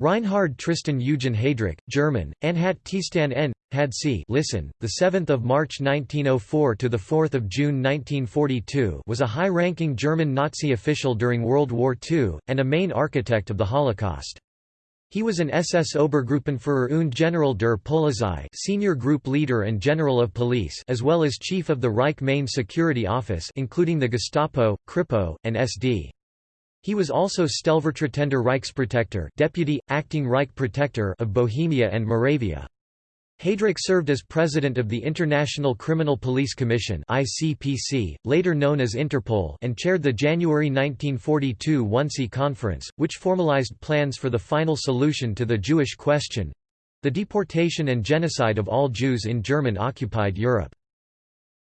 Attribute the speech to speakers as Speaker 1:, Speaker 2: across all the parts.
Speaker 1: Reinhard Tristan Eugen Heydrich, German, Anhat Tistan N. Had C. Listen, the 7th of March 1904 to the 4th of June 1942 was a high-ranking German Nazi official during World War II and a main architect of the Holocaust. He was an SS Obergruppenführer und General der Polizei, senior group leader and general of police, as well as chief of the Reich Main Security Office, including the Gestapo, Kripo, and SD. He was also Stellvertretender Reichsprotektor deputy, acting Reich Protector of Bohemia and Moravia. Heydrich served as president of the International Criminal Police Commission ICPC, later known as Interpol and chaired the January 1942 Wannsee Conference, which formalized plans for the final solution to the Jewish question—the deportation and genocide of all Jews in German-occupied Europe.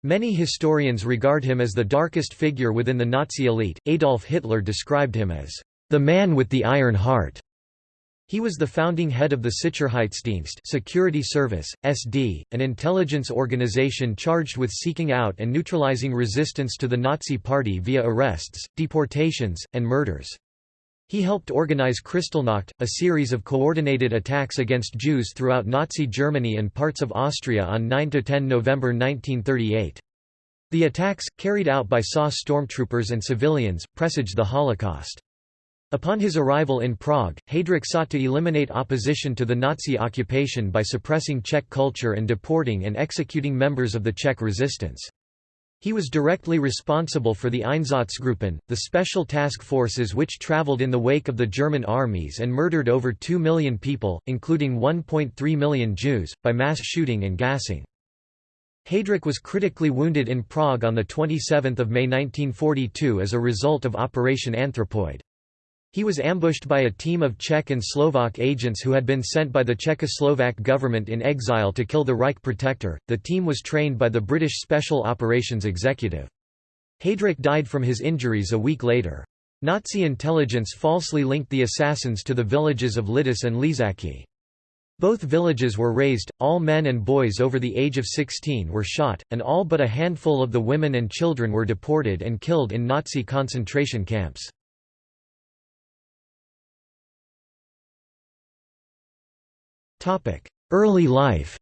Speaker 1: Many historians regard him as the darkest figure within the Nazi elite. Adolf Hitler described him as the man with the iron heart. He was the founding head of the Sicherheitsdienst security service, SD, an intelligence organization charged with seeking out and neutralizing resistance to the Nazi Party via arrests, deportations, and murders. He helped organize Kristallnacht, a series of coordinated attacks against Jews throughout Nazi Germany and parts of Austria on 9–10 November 1938. The attacks, carried out by SA stormtroopers and civilians, presaged the Holocaust. Upon his arrival in Prague, Heydrich sought to eliminate opposition to the Nazi occupation by suppressing Czech culture and deporting and executing members of the Czech resistance. He was directly responsible for the Einsatzgruppen, the special task forces which traveled in the wake of the German armies and murdered over 2 million people, including 1.3 million Jews, by mass shooting and gassing. Heydrich was critically wounded in Prague on 27 May 1942 as a result of Operation Anthropoid. He was ambushed by a team of Czech and Slovak agents who had been sent by the Czechoslovak government in exile to kill the Reich protector. The team was trained by the British Special Operations Executive. Heydrich died from his injuries a week later. Nazi intelligence falsely linked the assassins to the villages of Lidice and Ležáky. Both villages were razed, all men and boys over the age of 16 were shot, and all but a handful of the women and children were deported and killed in Nazi concentration camps. Early life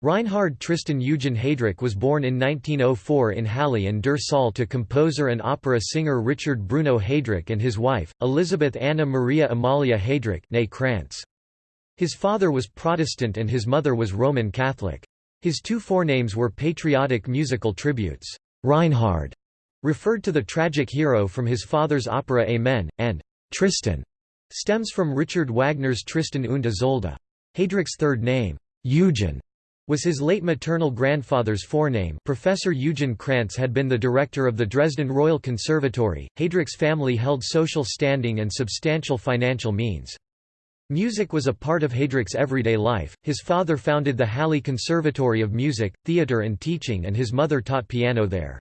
Speaker 1: Reinhard Tristan Eugen Heydrich was born in 1904 in Halle an der Saale to composer and opera singer Richard Bruno Heydrich and his wife, Elisabeth Anna Maria Amalia Heydrich. His father was Protestant and his mother was Roman Catholic. His two forenames were patriotic musical tributes. Reinhard referred to the tragic hero from his father's opera Amen, and Tristan stems from Richard Wagner's Tristan und Isolde. Heydrich's third name, Eugen, was his late maternal grandfather's forename. Professor Eugen Krantz had been the director of the Dresden Royal Conservatory. Heydrich's family held social standing and substantial financial means. Music was a part of Heydrich's everyday life. His father founded the Halle Conservatory of Music, Theatre and Teaching and his mother taught piano there.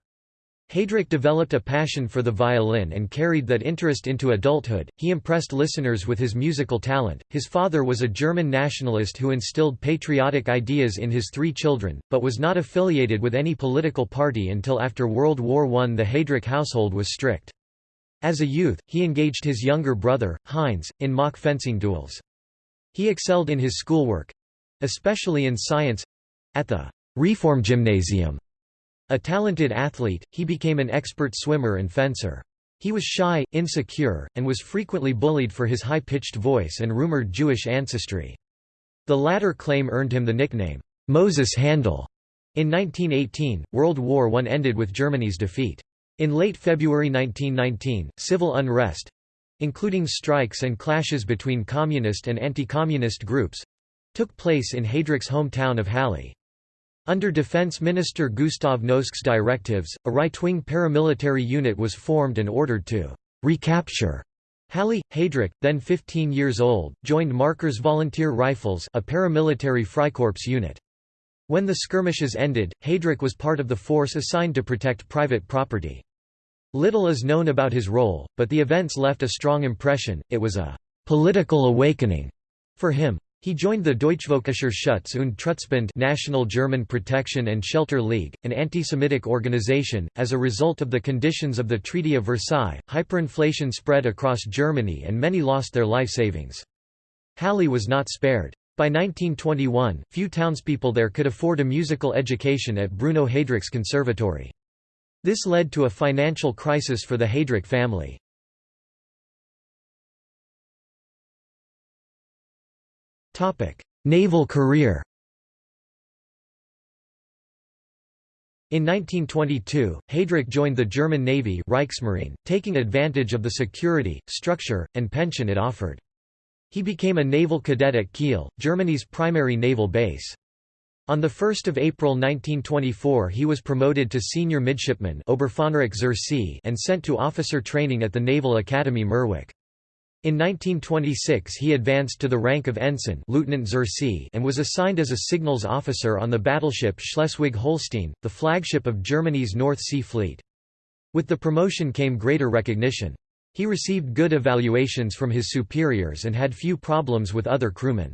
Speaker 1: Heydrich developed a passion for the violin and carried that interest into adulthood. He impressed listeners with his musical talent. His father was a German nationalist who instilled patriotic ideas in his three children, but was not affiliated with any political party until after World War I. The Heydrich household was strict. As a youth, he engaged his younger brother, Heinz, in mock fencing duels. He excelled in his schoolwork especially in science at the Reformgymnasium a talented athlete, he became an expert swimmer and fencer. He was shy, insecure, and was frequently bullied for his high-pitched voice and rumored Jewish ancestry. The latter claim earned him the nickname, Moses Handel. In 1918, World War I ended with Germany's defeat. In late February 1919, civil unrest—including strikes and clashes between communist and anti-communist groups—took place in Heydrich's hometown of Halle. Under Defense Minister Gustav Noske's directives, a right-wing paramilitary unit was formed and ordered to recapture Halle. Heydrich, then 15 years old, joined Maercker's Volunteer Rifles a paramilitary Freikorps unit. When the skirmishes ended, Heydrich was part of the force assigned to protect private property. Little is known about his role, but the events left a strong impression, it was a «political awakening» for him. He joined the Deutschvölkischer Schutz und Trutzbund National German Protection and Shelter League, an anti-Semitic organization. As a result of the conditions of the Treaty of Versailles, hyperinflation spread across Germany and many lost their life savings. Halle was not spared. By 1921, few townspeople there could afford a musical education at Bruno Heydrich's conservatory. This led to a financial crisis for the Heydrich family. Naval career In 1922, Heydrich joined the German Navy Reichsmarine, taking advantage of the security, structure, and pension it offered. He became a naval cadet at Kiel, Germany's primary naval base. On 1 April 1924 he was promoted to senior midshipman and sent to officer training at the Naval Academy Mürwik. In 1926 he advanced to the rank of ensign Lieutenant and was assigned as a signals officer on the battleship Schleswig-Holstein, the flagship of Germany's North Sea Fleet. With the promotion came greater recognition. He received good evaluations from his superiors and had few problems with other crewmen.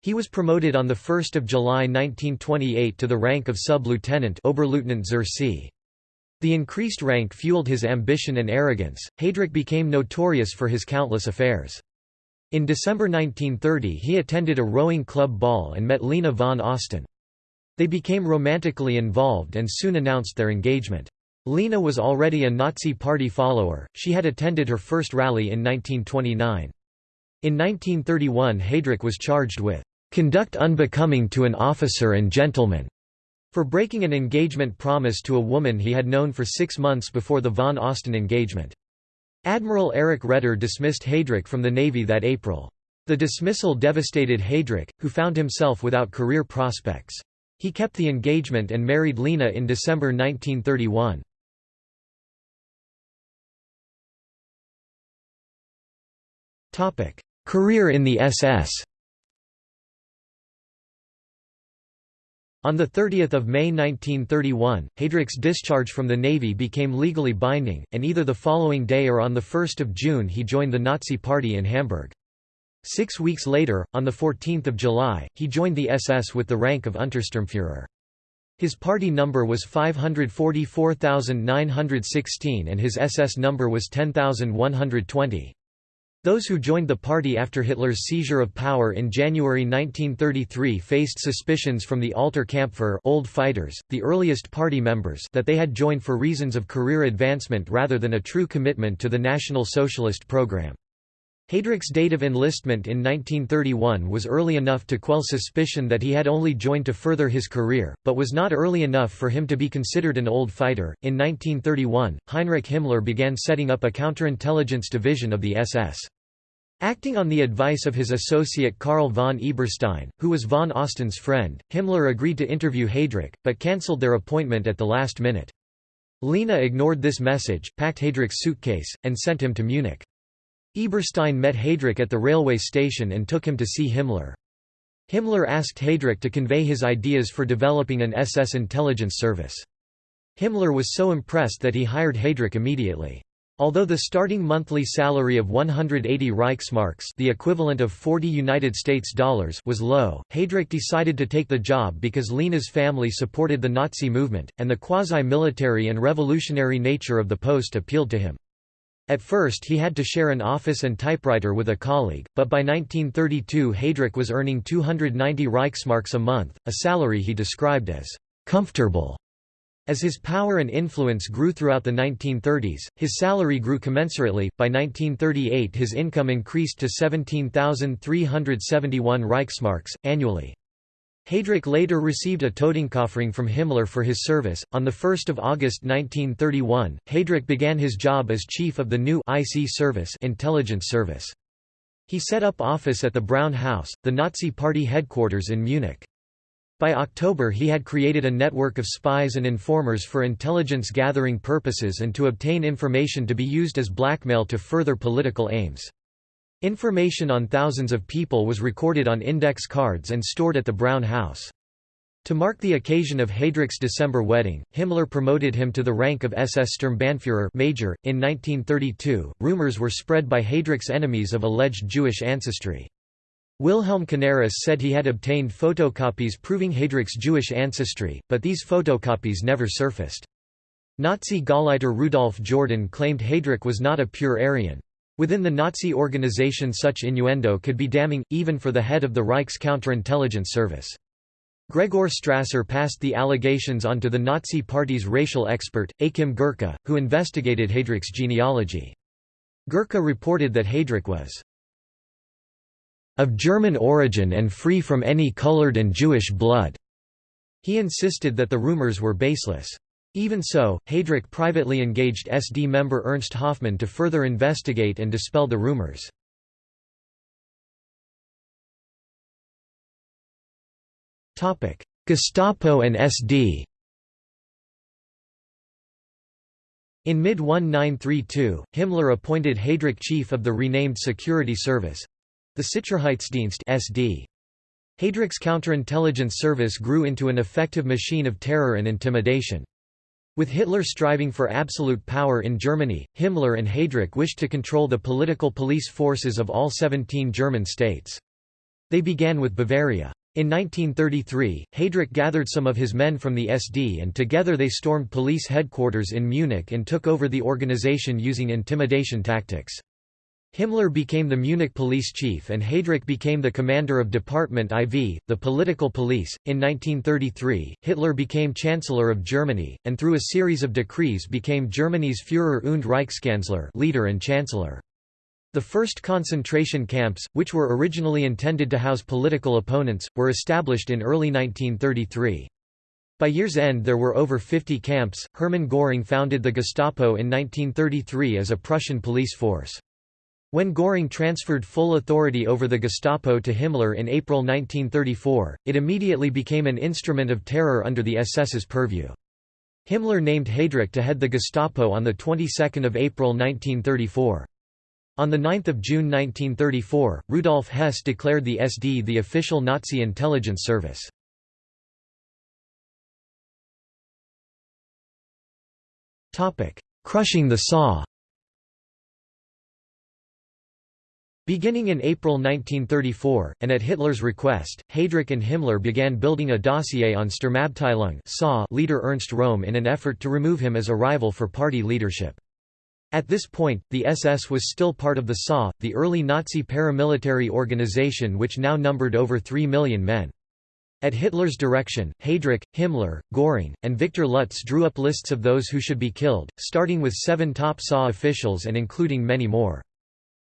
Speaker 1: He was promoted on 1 July 1928 to the rank of sub-lieutenant Oberleutnant zur See. The increased rank fueled his ambition and arrogance. Heydrich became notorious for his countless affairs. In December 1930 he attended a rowing club ball and met Lina von Osten. They became romantically involved and soon announced their engagement. Lina was already a Nazi Party follower, she had attended her first rally in 1929. In 1931 Heydrich was charged with "...conduct unbecoming to an officer and gentleman." For breaking an engagement promise to a woman he had known for six months before the von Osten engagement. Admiral Erich Raeder dismissed Heydrich from the Navy that April. The dismissal devastated Heydrich, who found himself without career prospects. He kept the engagement and married Lina in December 1931. Career in the SS On 30 May 1931, Heydrich's discharge from the Navy became legally binding, and either the following day or on 1 June he joined the Nazi Party in Hamburg. Six weeks later, on 14 July, he joined the SS with the rank of Untersturmführer. His party number was 544,916 and his SS number was 10,120. Those who joined the party after Hitler's seizure of power in January 1933 faced suspicions from the Alter Kampfer old fighters, the earliest party members that they had joined for reasons of career advancement rather than a true commitment to the National Socialist program. Heydrich's date of enlistment in 1931 was early enough to quell suspicion that he had only joined to further his career, but was not early enough for him to be considered an old fighter. In 1931, Heinrich Himmler began setting up a counterintelligence division of the SS. Acting on the advice of his associate Karl von Eberstein, who was von Osten's friend, Himmler agreed to interview Heydrich, but cancelled their appointment at the last minute. Lina ignored this message, packed Heydrich's suitcase, and sent him to Munich. Eberstein met Heydrich at the railway station and took him to see Himmler. Himmler asked Heydrich to convey his ideas for developing an SS intelligence service. Himmler was so impressed that he hired Heydrich immediately. Although the starting monthly salary of 180 Reichsmarks the equivalent of 40 United States dollars was low, Heydrich decided to take the job because Lina's family supported the Nazi movement, and the quasi-military and revolutionary nature of the post appealed to him. At first he had to share an office and typewriter with a colleague, but by 1932 Heydrich was earning 290 Reichsmarks a month, a salary he described as «comfortable» As his power and influence grew throughout the 1930s, his salary grew commensurately. By 1938, his income increased to 17,371 Reichsmarks, annually. Heydrich later received a Totenkopfring from Himmler for his service. On 1 August 1931, Heydrich began his job as chief of the new IC service, intelligence service. He set up office at the Brown House, the Nazi Party headquarters in Munich. By October he had created a network of spies and informers for intelligence gathering purposes and to obtain information to be used as blackmail to further political aims. Information on thousands of people was recorded on index cards and stored at the Brown House. To mark the occasion of Heydrich's December wedding, Himmler promoted him to the rank of SS Sturmbannführer major. .In 1932, rumors were spread by Heydrich's enemies of alleged Jewish ancestry. Wilhelm Canaris said he had obtained photocopies proving Heydrich's Jewish ancestry, but these photocopies never surfaced. Nazi Gauleiter Rudolf Jordan claimed Heydrich was not a pure Aryan. Within the Nazi organization such innuendo could be damning, even for the head of the Reich's counterintelligence service. Gregor Strasser passed the allegations on to the Nazi Party's racial expert, Achim Gercke, who investigated Heydrich's genealogy. Gercke reported that Heydrich was of German origin and free from any colored and Jewish blood. He insisted that the rumors were baseless. Even so, Heydrich privately engaged SD member Ernst Hoffmann to further investigate and dispel the rumors. Gestapo and SD In mid-1932, Himmler appointed Heydrich chief of the renamed Security Service—the Sicherheitsdienst SD. Heydrich's counterintelligence service grew into an effective machine of terror and intimidation. With Hitler striving for absolute power in Germany, Himmler and Heydrich wished to control the political police forces of all 17 German states. They began with Bavaria. In 1933, Heydrich gathered some of his men from the SD and together they stormed police headquarters in Munich and took over the organization using intimidation tactics. Himmler became the Munich police chief and Heydrich became the commander of Department IV, the political police. In 1933, Hitler became Chancellor of Germany, and through a series of decrees became Germany's Führer und Reichskanzler leader and chancellor. The first concentration camps, which were originally intended to house political opponents, were established in early 1933. By year's end there were over 50 camps. Hermann Göring founded the Gestapo in 1933 as a Prussian police force. When Göring transferred full authority over the Gestapo to Himmler in April 1934, it immediately became an instrument of terror under the SS's purview. Himmler named Heydrich to head the Gestapo on the 22nd of April 1934. On 9 June 1934, Rudolf Hess declared the SD the official Nazi intelligence service. Crushing the SA Beginning in April 1934, and at Hitler's request, Heydrich and Himmler began building a dossier on Sturmabteilung leader Ernst Röhm in an effort to remove him as a rival for party leadership. At this point, the SS was still part of the SA, the early Nazi paramilitary organization which now numbered over 3 million men. At Hitler's direction, Heydrich, Himmler, Göring, and Victor Lutze drew up lists of those who should be killed, starting with seven top SA officials and including many more.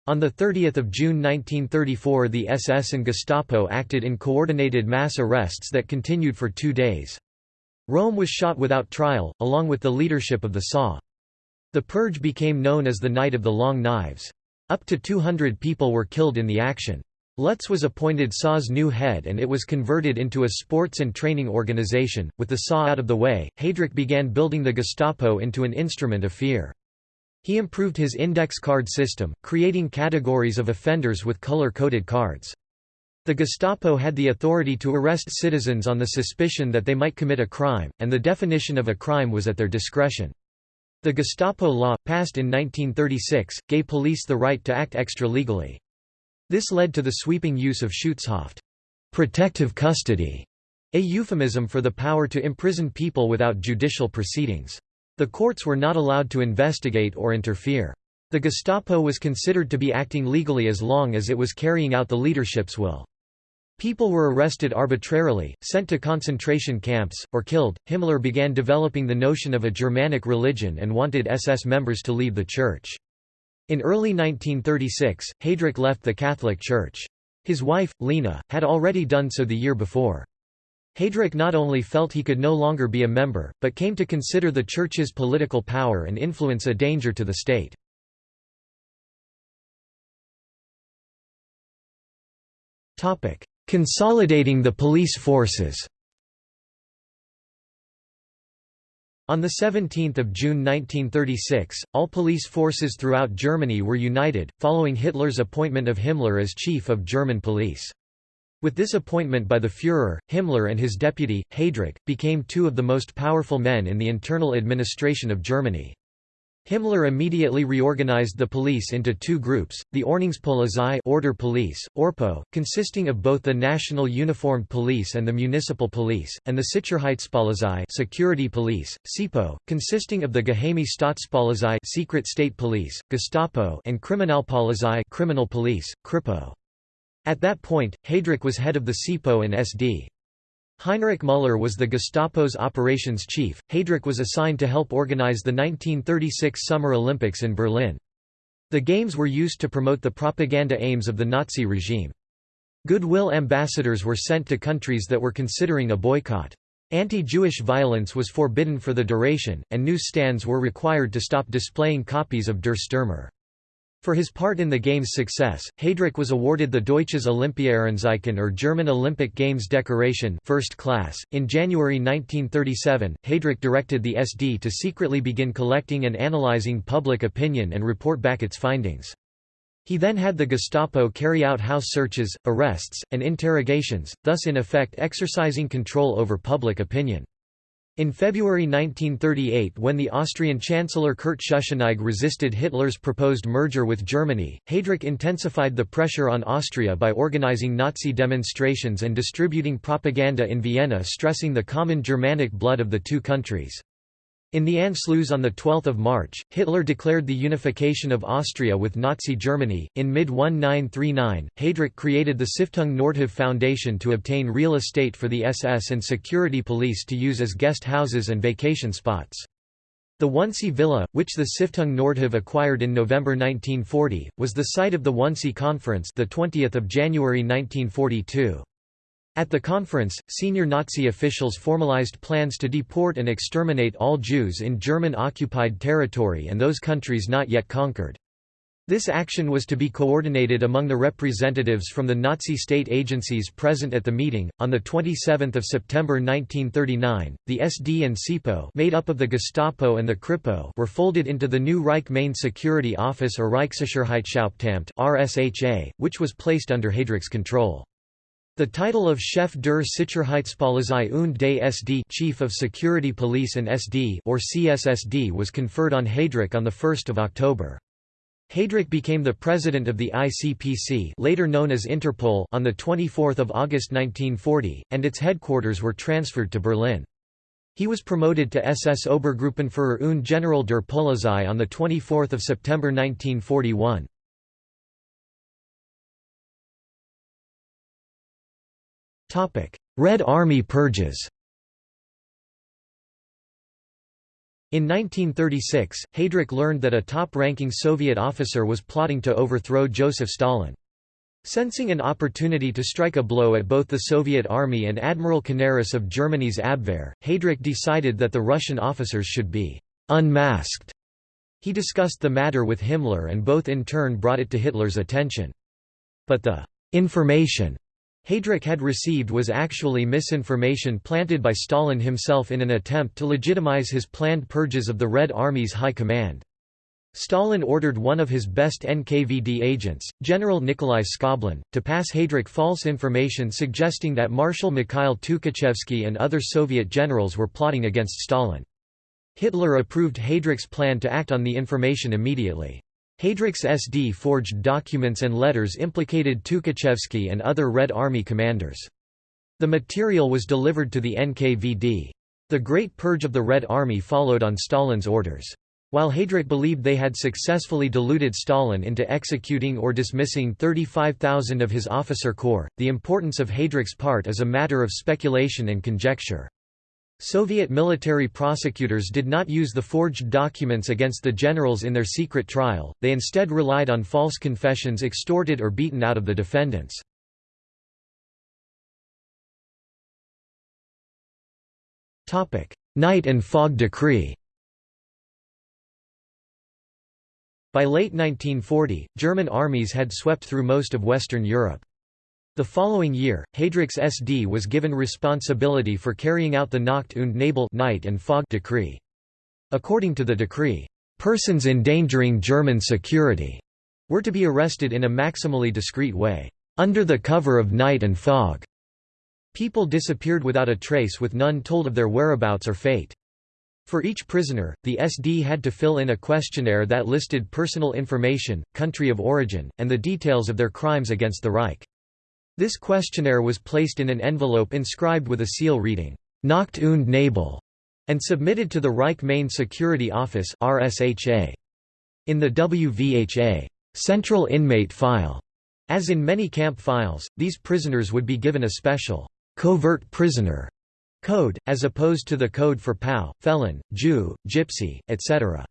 Speaker 1: On 30 June 1934 the SS and Gestapo acted in coordinated mass arrests that continued for two days. Röhm was shot without trial, along with the leadership of the SA. The purge became known as the Night of the Long Knives. Up to 200 people were killed in the action. Lutze was appointed SA's new head and it was converted into a sports and training organization. With the SA out of the way, Heydrich began building the Gestapo into an instrument of fear. He improved his index card system, creating categories of offenders with color-coded cards. The Gestapo had the authority to arrest citizens on the suspicion that they might commit a crime, and the definition of a crime was at their discretion. The Gestapo law, passed in 1936, gave police the right to act extra-legally. This led to the sweeping use of Schutzhaft protective custody", a euphemism for the power to imprison people without judicial proceedings. The courts were not allowed to investigate or interfere. The Gestapo was considered to be acting legally as long as it was carrying out the leadership's will. People were arrested arbitrarily, sent to concentration camps, or killed. Himmler began developing the notion of a Germanic religion and wanted SS members to leave the church. In early 1936, Heydrich left the Catholic Church. His wife, Lina, had already done so the year before. Heydrich not only felt he could no longer be a member, but came to consider the Church's political power and influence a danger to the state. Consolidating the police forces On 17 June 1936, all police forces throughout Germany were united, following Hitler's appointment of Himmler as chief of German police. With this appointment by the Führer, Himmler and his deputy, Heydrich, became two of the most powerful men in the internal administration of Germany. Himmler immediately reorganized the police into two groups, the Ordnungspolizei order police, Orpo, consisting of both the National Uniformed Police and the Municipal Police, and the Sicherheitspolizei security police, SIPO, consisting of the Geheime Staatspolizei secret state police, Gestapo and Kriminalpolizei criminal police, Kripo. At that point, Heydrich was head of the SIPO and SD. Heinrich Müller was the Gestapo's operations chief. Heydrich was assigned to help organize the 1936 Summer Olympics in Berlin. The Games were used to promote the propaganda aims of the Nazi regime. Goodwill ambassadors were sent to countries that were considering a boycott. Anti-Jewish violence was forbidden for the duration, and news stands were required to stop displaying copies of Der Stürmer. For his part in the game's success, Heydrich was awarded the Deutsches Olympiaehrenzeichen or German Olympic Games decoration first class. In January 1937, Heydrich directed the SD to secretly begin collecting and analyzing public opinion and report back its findings. He then had the Gestapo carry out house searches, arrests, and interrogations, thus in effect exercising control over public opinion. In February 1938 when the Austrian Chancellor Kurt Schuschnigg resisted Hitler's proposed merger with Germany, Heydrich intensified the pressure on Austria by organizing Nazi demonstrations and distributing propaganda in Vienna stressing the common Germanic blood of the two countries. In the Anschluss on 12 March, Hitler declared the unification of Austria with Nazi Germany. In mid 1939, Heydrich created the Stiftung Nordhav Foundation to obtain real estate for the SS and security police to use as guest houses and vacation spots. The Wannsee Villa, which the Stiftung Nordhav acquired in November 1940, was the site of the Wannsee Conference, the 20th of January 1942. At the conference, senior Nazi officials formalized plans to deport and exterminate all Jews in German-occupied territory and those countries not yet conquered. This action was to be coordinated among the representatives from the Nazi state agencies present at the meeting. On the 27th of September 1939, the SD and SIPO, made up of the Gestapo and the Kripo, were folded into the new Reich Main Security Office or Reichssicherheitshauptamt (RSHA), which was placed under Heydrich's control. The title of Chef der Sicherheitspolizei und des SD Chief of Security Police and SD or CSSD was conferred on Heydrich on 1 October. Heydrich became the president of the ICPC later known as Interpol on 24 August 1940, and its headquarters were transferred to Berlin. He was promoted to SS Obergruppenführer und General der Polizei on 24 September 1941. Red Army purges In 1936, Heydrich learned that a top-ranking Soviet officer was plotting to overthrow Joseph Stalin. Sensing an opportunity to strike a blow at both the Soviet Army and Admiral Canaris of Germany's Abwehr, Heydrich decided that the Russian officers should be «unmasked». He discussed the matter with Himmler and both in turn brought it to Hitler's attention. But the «information» Heydrich had received was actually misinformation planted by Stalin himself in an attempt to legitimize his planned purges of the Red Army's high command. Stalin ordered one of his best NKVD agents, General Nikolai Skoblin, to pass Heydrich false information suggesting that Marshal Mikhail Tukhachevsky and other Soviet generals were plotting against Stalin. Hitler approved Heydrich's plan to act on the information immediately. Heydrich's SD forged documents and letters implicated Tukhachevsky and other Red Army commanders. The material was delivered to the NKVD. The Great Purge of the Red Army followed on Stalin's orders. While Heydrich believed they had successfully deluded Stalin into executing or dismissing 35,000 of his officer corps, the importance of Heydrich's part is a matter of speculation and conjecture. Soviet military prosecutors did not use the forged documents against the generals in their secret trial, they instead relied on false confessions extorted or beaten out of the defendants. Night and Fog Decree By late 1940, German armies had swept through most of Western Europe. The following year, Heydrich's SD was given responsibility for carrying out the Nacht und Nebel night and fog decree. According to the decree, persons endangering German security were to be arrested in a maximally discreet way, under the cover of night and fog. People disappeared without a trace with none told of their whereabouts or fate. For each prisoner, the SD had to fill in a questionnaire that listed personal information, country of origin, and the details of their crimes against the Reich. This questionnaire was placed in an envelope inscribed with a seal reading, Nacht und Nebel, and submitted to the Reich Main Security Office. In the WVHA Central Inmate File, as in many camp files, these prisoners would be given a special covert prisoner code, as opposed to the code for POW, felon, Jew, gypsy, etc.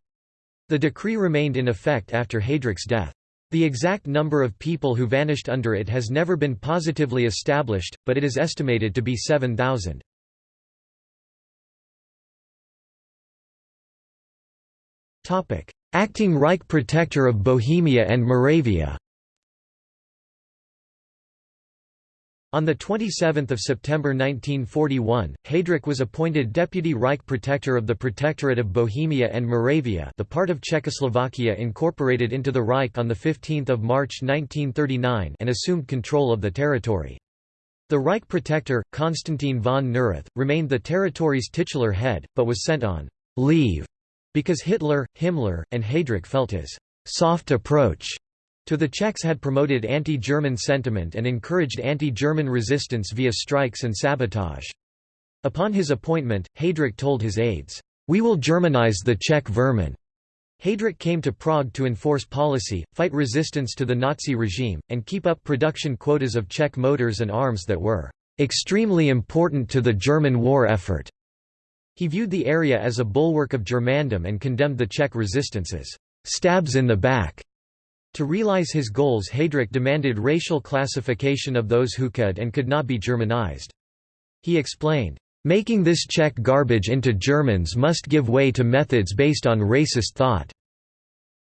Speaker 1: The decree remained in effect after Heydrich's death. The exact number of people who vanished under it has never been positively established, but it is estimated to be 7,000. Acting Reich Protector of Bohemia and Moravia On 27 September 1941, Heydrich was appointed Deputy Reich Protector of the Protectorate of Bohemia and Moravia the part of Czechoslovakia incorporated into the Reich on 15 March 1939 and assumed control of the territory. The Reich Protector, Konstantin von Neurath, remained the territory's titular head, but was sent on «leave» because Hitler, Himmler, and Heydrich felt his «soft approach» to the Czechs had promoted anti-German sentiment and encouraged anti-German resistance via strikes and sabotage. Upon his appointment, Heydrich told his aides, "'We will Germanize the Czech vermin." Heydrich came to Prague to enforce policy, fight resistance to the Nazi regime, and keep up production quotas of Czech motors and arms that were "'extremely important to the German war effort'". He viewed the area as a bulwark of Germandom and condemned the Czech resistance as "'stabs in the back' To realize his goals Heydrich demanded racial classification of those who could and could not be Germanized. He explained, "...making this Czech garbage into Germans must give way to methods based on racist thought."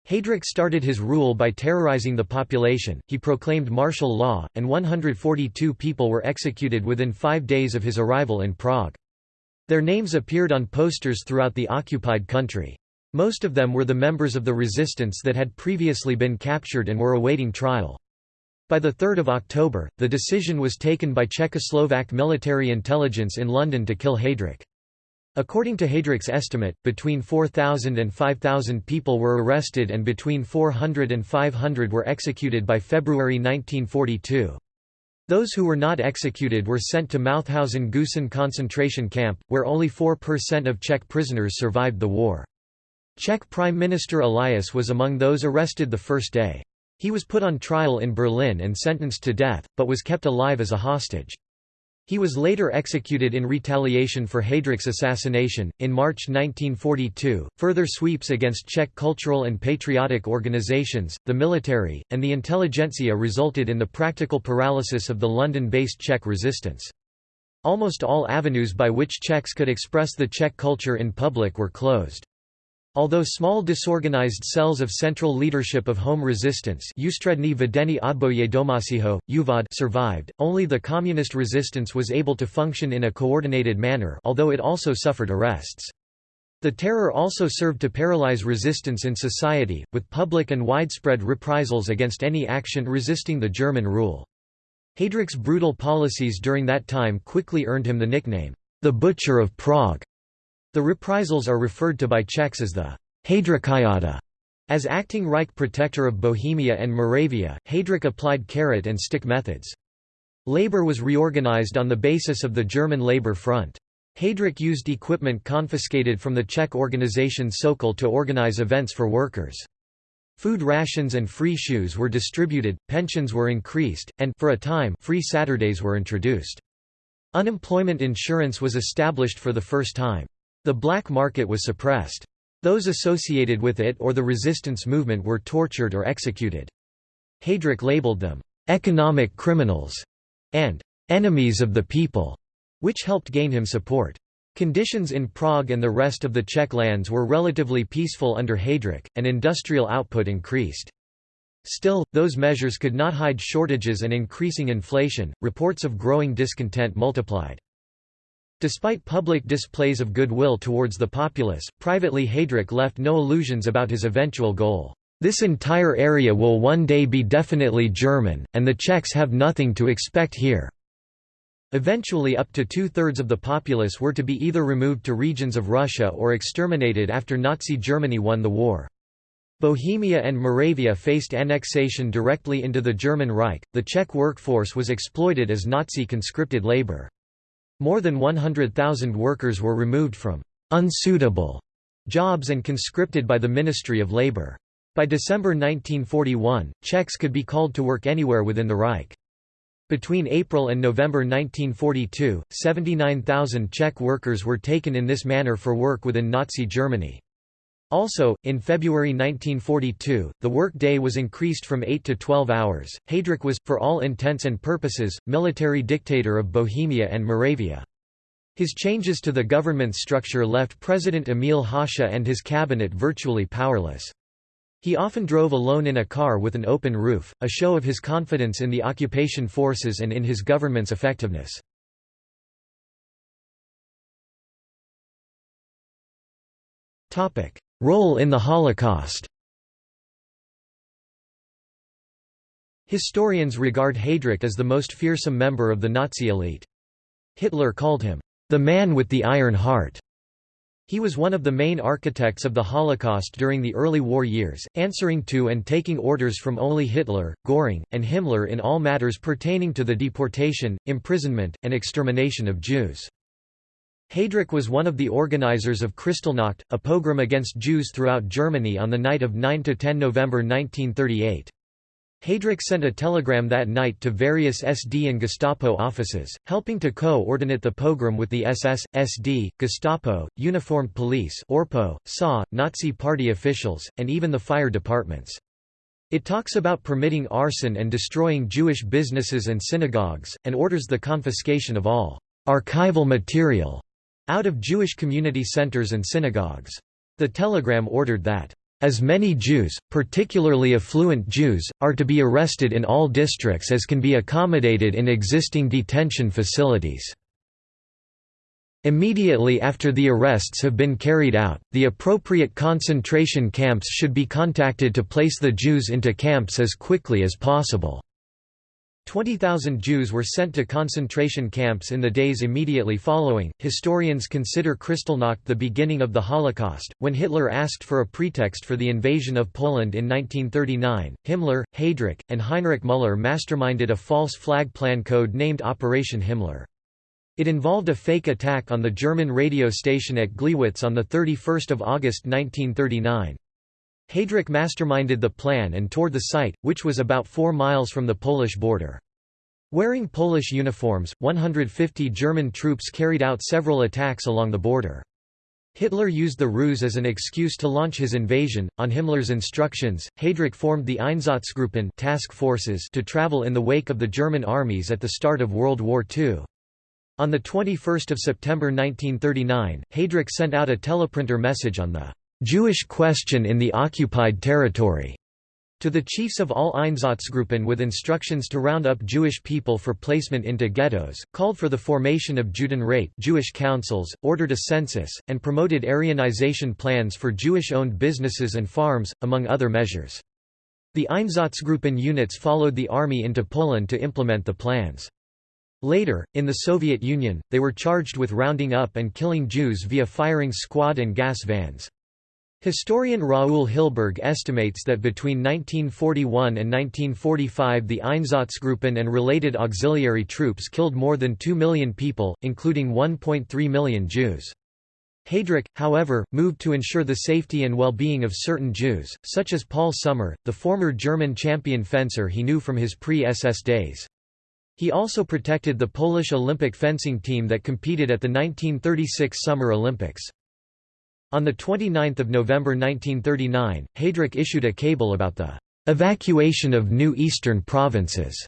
Speaker 1: Heydrich started his rule by terrorizing the population, he proclaimed martial law, and 142 people were executed within five days of his arrival in Prague. Their names appeared on posters throughout the occupied country. Most of them were the members of the resistance that had previously been captured and were awaiting trial. By 3 October, the decision was taken by Czechoslovak military intelligence in London to kill Heydrich. According to Heydrich's estimate, between 4,000 and 5,000 people were arrested and between 400 and 500 were executed by February 1942. Those who were not executed were sent to Mauthausen-Gusen concentration camp, where only 4% of Czech prisoners survived the war. Czech Prime Minister Elias was among those arrested the first day. He was put on trial in Berlin and sentenced to death, but was kept alive as a hostage. He was later executed in retaliation for Heydrich's assassination. In March 1942, further sweeps against Czech cultural and patriotic organizations, the military, and the intelligentsia resulted in the practical paralysis of the London based Czech resistance. Almost all avenues by which Czechs could express the Czech culture in public were closed. Although small disorganized cells of central leadership of home resistance survived, only the communist resistance was able to function in a coordinated manner although it also suffered arrests. The terror also served to paralyze resistance in society, with public and widespread reprisals against any action resisting the German rule. Heydrich's brutal policies during that time quickly earned him the nickname, the Butcher of Prague. The reprisals are referred to by Czechs as the Heydrichiada. As acting Reich protector of Bohemia and Moravia, Heydrich applied carrot and stick methods. Labor was reorganized on the basis of the German Labor Front. Heydrich used equipment confiscated from the Czech organization Sokol to organize events for workers. Food rations and free shoes were distributed, pensions were increased, and for a time, free Saturdays were introduced. Unemployment insurance was established for the first time. The black market was suppressed. Those associated with it or the resistance movement were tortured or executed. Heydrich labeled them, "...economic criminals", and "...enemies of the people", which helped gain him support. Conditions in Prague and the rest of the Czech lands were relatively peaceful under Heydrich, and industrial output increased. Still, those measures could not hide shortages and increasing inflation, reports of growing discontent multiplied. Despite public displays of goodwill towards the populace, privately Heydrich left no illusions about his eventual goal. This entire area will one day be definitely German, and the Czechs have nothing to expect here. Eventually up to two-thirds of the populace were to be either removed to regions of Russia or exterminated after Nazi Germany won the war. Bohemia and Moravia faced annexation directly into the German Reich. The Czech workforce was exploited as Nazi conscripted labor. More than 100,000 workers were removed from unsuitable jobs and conscripted by the Ministry of Labor. By December 1941, Czechs could be called to work anywhere within the Reich. Between April and November 1942, 79,000 Czech workers were taken in this manner for work within Nazi Germany. Also, in February 1942, the work day was increased from 8 to 12 hours. Heydrich was, for all intents and purposes, military dictator of Bohemia and Moravia. His changes to the government structure left President Emil Hácha and his cabinet virtually powerless. He often drove alone in a car with an open roof, a show of his confidence in the occupation forces and in his government's effectiveness. Role in the Holocaust Historians regard Heydrich as the most fearsome member of the Nazi elite. Hitler called him, "...the man with the iron heart." He was one of the main architects of the Holocaust during the early war years, answering to and taking orders from only Hitler, Göring, and Himmler in all matters pertaining to the deportation, imprisonment, and extermination of Jews. Heydrich was one of the organizers of Kristallnacht, a pogrom against Jews throughout Germany on the night of 9–10 November 1938. Heydrich sent a telegram that night to various SD and Gestapo offices, helping to co-ordinate the pogrom with the SS, SD, Gestapo, Uniformed Police Orpo, SA, Nazi Party officials, and even the fire departments. It talks about permitting arson and destroying Jewish businesses and synagogues, and orders the confiscation of all archival material out of Jewish community centers and synagogues. The telegram ordered that, "...as many Jews, particularly affluent Jews, are to be arrested in all districts as can be accommodated in existing detention facilities." Immediately after the arrests have been carried out, the appropriate concentration camps should be contacted to place the Jews into camps as quickly as possible. 20,000 Jews were sent to concentration camps in the days immediately following. Historians consider Kristallnacht the beginning of the Holocaust. When Hitler asked for a pretext for the invasion of Poland in 1939, Himmler, Heydrich, and Heinrich Müller masterminded a false flag plan code named Operation Himmler. It involved a fake attack on the German radio station at Gleiwitz on 31 August 1939. Heydrich masterminded the plan and toured the site, which was about 4 miles from the Polish border. Wearing Polish uniforms, 150 German troops carried out several attacks along the border. Hitler used the ruse as an excuse to launch his invasion. On Himmler's instructions, Heydrich formed the Einsatzgruppen task forces to travel in the wake of the German armies at the start of World War II. On 21 September 1939, Heydrich sent out a teleprinter message on the Jewish question in the occupied territory to the chiefs of all Einsatzgruppen with instructions to round up Jewish people for placement into ghettos, called for the formation of Judenrat Jewish councils, ordered a census, and promoted Aryanization plans for Jewish-owned businesses and farms, among other measures. The Einsatzgruppen units followed the army into Poland to implement the plans. Later, in the Soviet Union, they were charged with rounding up and killing Jews via firing squad and gas vans. Historian Raoul Hilberg estimates that between 1941 and 1945 the Einsatzgruppen and related auxiliary troops killed more than 2 million people, including 1.3 million Jews. Heydrich, however, moved to ensure the safety and well-being of certain Jews, such as Paul Sommer, the former German champion fencer he knew from his pre-SS days. He also protected the Polish Olympic fencing team that competed at the 1936 Summer Olympics. On 29 November 1939, Heydrich issued a cable about the "...evacuation of new eastern provinces",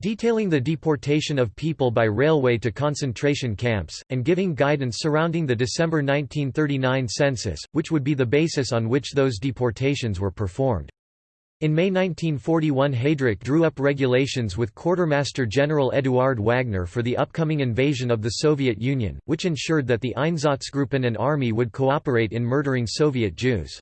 Speaker 1: detailing the deportation of people by railway to concentration camps, and giving guidance surrounding the December 1939 census, which would be the basis on which those deportations were performed. In May 1941 Heydrich drew up regulations with Quartermaster General Eduard Wagner for the upcoming invasion of the Soviet Union, which ensured that the Einsatzgruppen and army would cooperate in murdering Soviet Jews.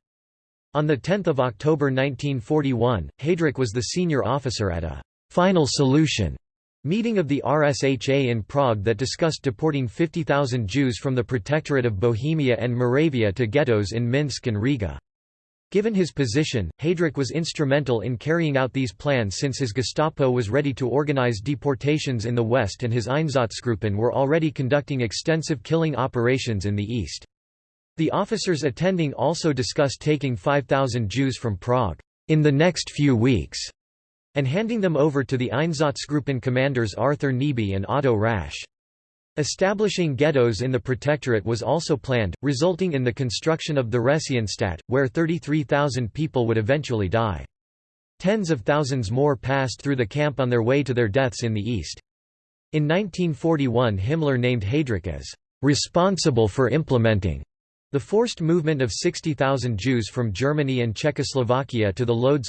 Speaker 1: On 10 October 1941, Heydrich was the senior officer at a «final solution» Meeting of the RSHA in Prague that discussed deporting 50,000 Jews from the Protectorate of Bohemia and Moravia to ghettos in Minsk and Riga. Given his position, Heydrich was instrumental in carrying out these plans since his Gestapo was ready to organize deportations in the west and his Einsatzgruppen were already conducting extensive killing operations in the east. The officers attending also discussed taking 5,000 Jews from Prague in the next few weeks and handing them over to the Einsatzgruppen commanders Arthur Nebe and Otto Rasch. Establishing ghettos in the Protectorate was also planned, resulting in the construction of the Theresienstadt, where 33,000 people would eventually die. Tens of thousands more passed through the camp on their way to their deaths in the east. In 1941 Himmler named Heydrich as responsible for implementing the forced movement of 60,000 Jews from Germany and Czechoslovakia to the Lodz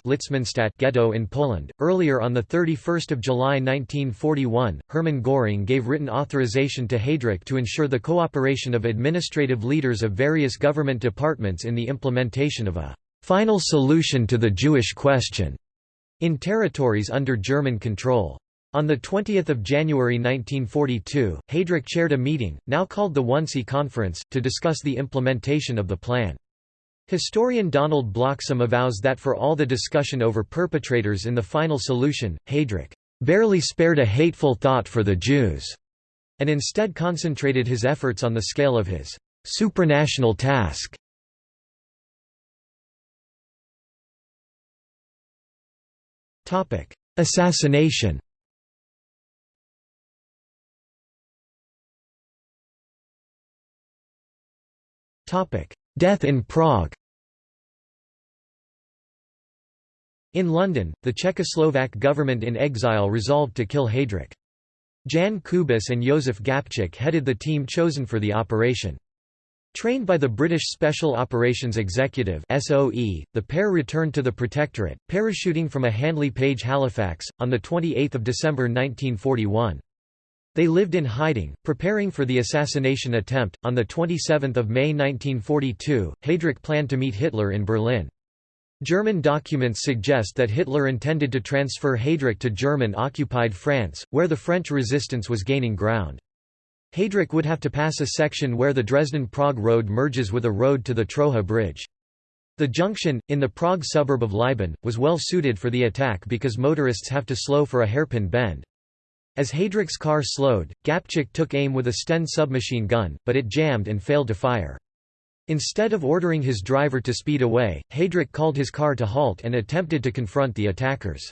Speaker 1: ghetto in Poland. Earlier on 31 July 1941, Hermann Göring gave written authorization to Heydrich to ensure the cooperation of administrative leaders of various government departments in the implementation of a final solution to the Jewish question in territories under German control. On 20 January 1942, Heydrich chaired a meeting, now called the Wannsee Conference, to discuss the implementation of the plan. Historian Donald Bloxham avows that for all the discussion over perpetrators in the final solution, Heydrich barely spared a hateful thought for the Jews, and instead concentrated his efforts on the scale of his supranational task. Assassination Death in Prague In London, the Czechoslovak government in exile resolved to kill Heydrich. Jan Kubis and Josef Gabčík headed the team chosen for the operation. Trained by the British Special Operations Executive (SOE), the pair returned to the Protectorate, parachuting from a Handley Page Halifax on the 28th of December 1941. They lived in hiding, preparing for the assassination attempt. On 27 May 1942, Heydrich planned to meet Hitler in Berlin. German documents suggest that Hitler intended to transfer Heydrich to German-occupied France, where the French resistance was gaining ground. Heydrich would have to pass a section where the Dresden-Prague road merges with a road to the Troja Bridge. The junction, in the Prague suburb of Libeň, was well suited for the attack because motorists have to slow for a hairpin bend. As Heydrich's car slowed, Gabčík took aim with a Sten submachine gun, but it jammed and failed to fire. Instead of ordering his driver to speed away, Heydrich called his car to halt and attempted to confront the attackers.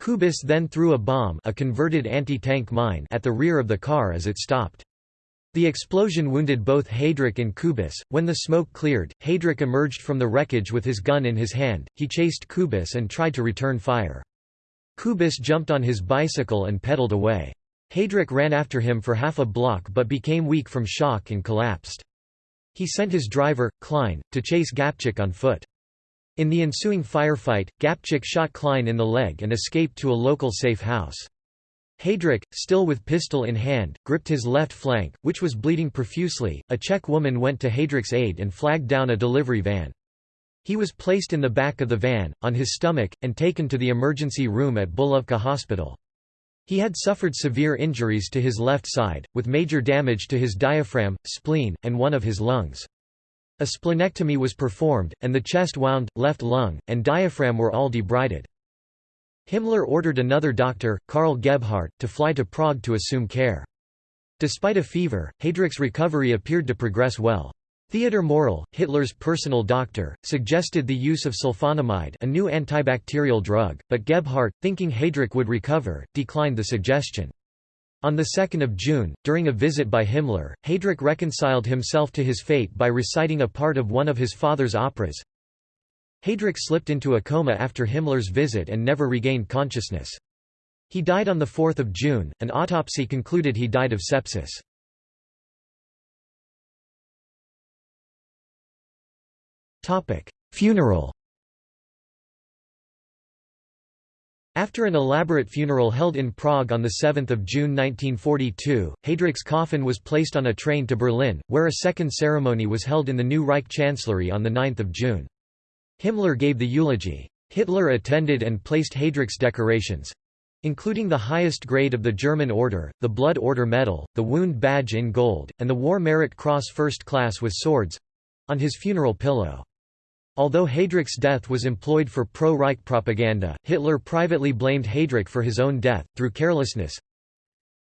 Speaker 1: Kubis then threw a bomb a converted anti-tank mine at the rear of the car as it stopped. The explosion wounded both Heydrich and Kubis. When the smoke cleared, Heydrich emerged from the wreckage with his gun in his hand, he chased Kubis and tried to return fire. Kubis jumped on his bicycle and pedaled away. Heydrich ran after him for half a block but became weak from shock and collapsed. He sent his driver, Klein, to chase Gabčík on foot. In the ensuing firefight, Gabčík shot Klein in the leg and escaped to a local safe house. Heydrich, still with pistol in hand, gripped his left flank, which was bleeding profusely. A Czech woman went to Heydrich's aid and flagged down a delivery van. He was placed in the back of the van, on his stomach, and taken to the emergency room at Bulovka Hospital. He had suffered severe injuries to his left side, with major damage to his diaphragm, spleen, and one of his lungs. A splenectomy was performed, and the chest wound, left lung, and diaphragm were all debrided. Himmler ordered another doctor, Karl Gebhardt, to fly to Prague to assume care. Despite a fever, Heydrich's recovery appeared to progress well. Theodor Morell, Hitler's personal doctor, suggested the use of sulfonamide a new antibacterial drug, but Gebhardt, thinking Heydrich would recover, declined the suggestion. On 2 June, during a visit by Himmler, Heydrich reconciled himself to his fate by reciting a part of one of his father's operas. Heydrich slipped into a coma after Himmler's visit and never regained consciousness. He died on 4 June, an autopsy concluded he died of sepsis. Funeral After an elaborate funeral held in Prague on 7 June 1942, Heydrich's coffin was placed on a train to Berlin, where a second ceremony was held in the new Reich Chancellery on 9 June. Himmler gave the eulogy. Hitler attended and placed Heydrich's decorations, including the highest grade of the German Order, the Blood Order Medal, the Wound Badge in gold, and the War Merit Cross First Class with swords—on his funeral pillow. Although Heydrich's death was employed for pro-Reich propaganda, Hitler privately blamed Heydrich for his own death, through carelessness.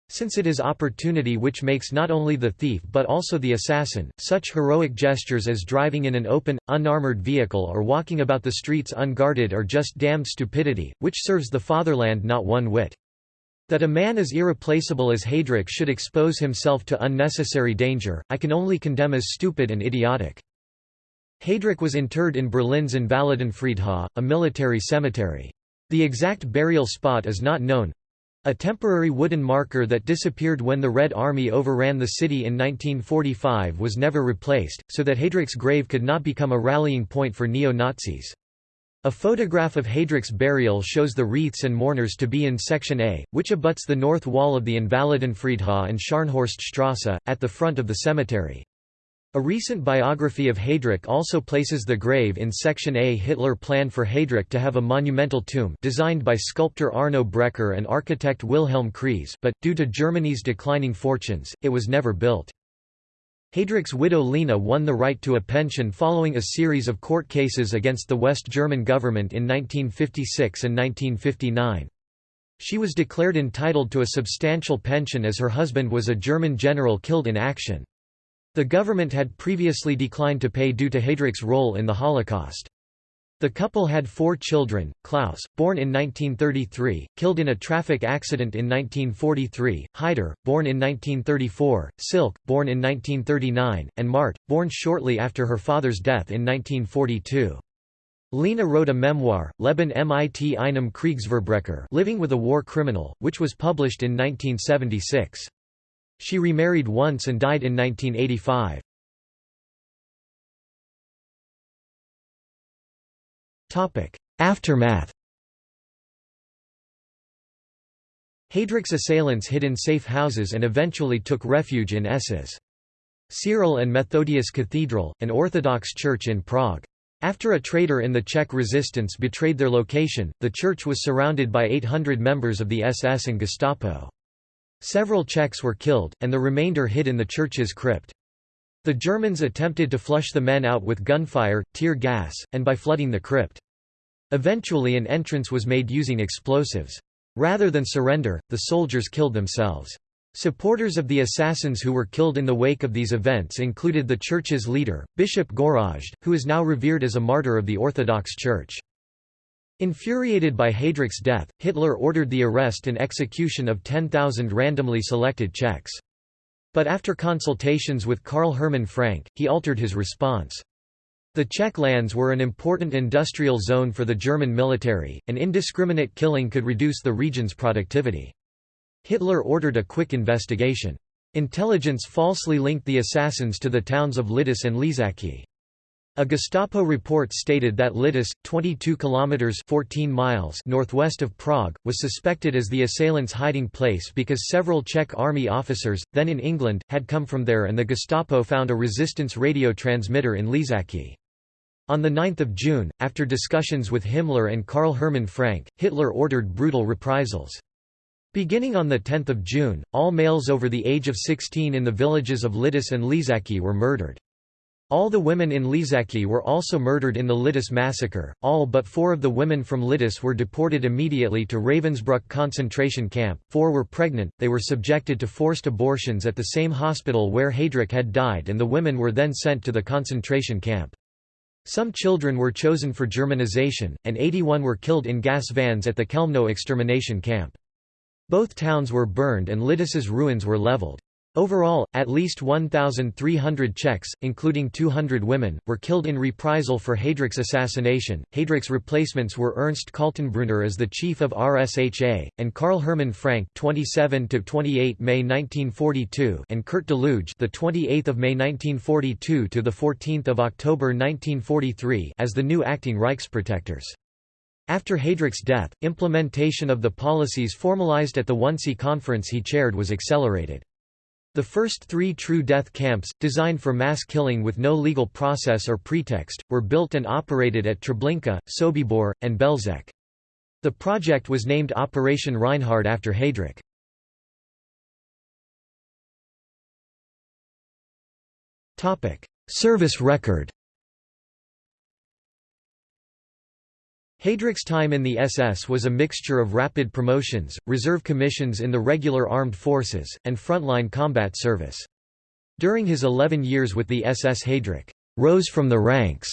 Speaker 1: Since it is opportunity which makes not only the thief but also the assassin, such heroic gestures as driving in an open, unarmored vehicle or walking about the streets unguarded are just damned stupidity, which serves the fatherland not one whit. That a man as irreplaceable as Heydrich should expose himself to unnecessary danger, I can only condemn as stupid and idiotic. Heydrich was interred in Berlin's Invalidenfriedhof, a military cemetery. The exact burial spot is not known. A temporary wooden marker that disappeared when the Red Army overran the city in 1945 was never replaced, so that Heydrich's grave could not become a rallying point for neo-Nazis. A photograph of Heydrich's burial shows the wreaths and mourners to be in Section A, which abuts the north wall of the Invalidenfriedhof and Scharnhorststrasse, at the front of the cemetery. A recent biography of Heydrich also places the grave in Section A. Hitler planned for Heydrich to have a monumental tomb designed by sculptor Arno Breker and architect Wilhelm Kreis but, due to Germany's declining fortunes, it was never built. Heydrich's widow Lina won the right to a pension following a series of court cases against the West German government in 1956 and 1959. She was declared entitled to a substantial pension as her husband was a German general killed in action. The government had previously declined to pay due to Heydrich's role in the Holocaust. The couple had four children, Klaus, born in 1933, killed in a traffic accident in 1943, Heider, born in 1934, Silke, born in 1939, and Mart, born shortly after her father's death in 1942. Lina wrote a memoir, Leben mit einem Kriegsverbrecher Living with a War Criminal, which was published in 1976. She remarried once and died in 1985. Aftermath Heydrich's assailants hid in safe houses and eventually took refuge in S's. Cyril and Methodius Cathedral, an Orthodox church in Prague. After a traitor in the Czech resistance betrayed their location, the church was surrounded by 800 members of the SS and Gestapo. Several Czechs were killed, and the remainder hid in the church's crypt. The Germans attempted to flush the men out with gunfire, tear gas, and by flooding the crypt. Eventually an entrance was made using explosives. Rather than surrender, the soldiers killed themselves. Supporters of the assassins who were killed in the wake of these events included the church's leader, Bishop Gorazd, who is now revered as a martyr of the Orthodox Church. Infuriated by Heydrich's death, Hitler ordered the arrest and execution of 10,000 randomly selected Czechs. But after consultations with Karl Hermann Frank, he altered his response. The Czech lands were an important industrial zone for the German military, and indiscriminate killing could reduce the region's productivity. Hitler ordered a quick investigation. Intelligence falsely linked the assassins to the towns of Lidice and Ležáky. A Gestapo report stated that Lidice, 22 kilometers 14 miles northwest of Prague, was suspected as the assailants' hiding place because several Czech army officers, then in England, had come from there and the Gestapo found a resistance radio transmitter in Ležáky. On 9 June, after discussions with Himmler and Karl Hermann Frank, Hitler ordered brutal reprisals. Beginning on 10 June, all males over the age of 16 in the villages of Lidice and Ležáky were murdered. All the women in Ležáky were also murdered in the Lidice massacre. All but four of the women from Lidice were deported immediately to Ravensbrück concentration camp. Four were pregnant, they were subjected to forced abortions at the same hospital where Heydrich had died, and the women were then sent to the concentration camp. Some children were chosen for Germanization, and 81 were killed in gas vans at the Chełmno extermination camp. Both towns were burned and Lidice's ruins were leveled. Overall, at least 1,300 Czechs, including 200 women, were killed in reprisal for Heydrich's assassination. Heydrich's replacements were Ernst Kaltenbrunner as the chief of RSHA, and Karl Hermann Frank (27 to 28 May 1942) and Kurt Daluege the 28th of May 1942 to the 14th of October 1943, as the new acting Reichsprotektors. After Heydrich's death, implementation of the policies formalized at the Wannsee conference he chaired was accelerated. The first three true death camps, designed for mass killing with no legal process or pretext, were built and operated at Treblinka, Sobibor, and Belzec. The project was named Operation Reinhard after Heydrich. Service record Heydrich's time in the SS was a mixture of rapid promotions, reserve commissions in the regular armed forces, and frontline combat service. During his 11 years with the SS Heydrich rose from the ranks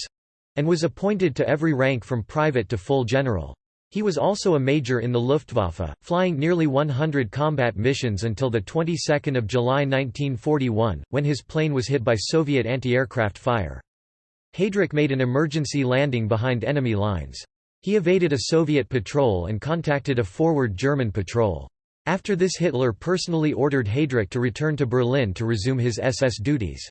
Speaker 1: and was appointed to every rank from private to full general. He was also a major in the Luftwaffe, flying nearly 100 combat missions until the 22nd of July 1941, when his plane was hit by Soviet anti-aircraft fire. Heydrich made an emergency landing behind enemy lines. He evaded a Soviet patrol and contacted a forward German patrol. After this Hitler personally ordered Heydrich to return to Berlin to resume his SS duties.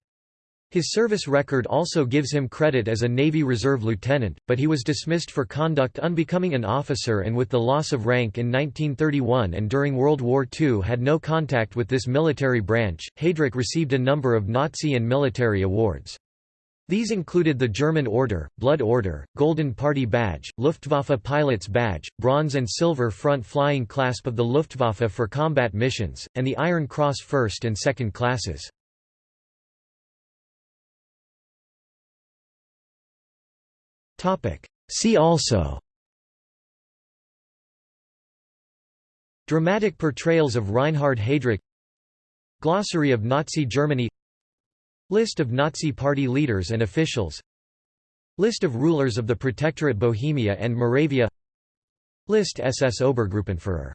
Speaker 1: His service record also gives him credit as a Navy Reserve lieutenant, but he was dismissed for conduct unbecoming an officer and with the loss of rank in 1931 and during World War II had no contact with this military branch. Heydrich received a number of Nazi and military awards. These included the German Order, Blood Order, Golden Party Badge, Luftwaffe Pilot's Badge, Bronze and Silver Front Flying Clasp of the Luftwaffe for combat missions, and the Iron Cross first and second classes. See also Dramatic portrayals of Reinhard Heydrich Glossary of Nazi Germany List of Nazi Party leaders and officials. List of rulers of the Protectorate Bohemia and Moravia. List SS Obergruppenführer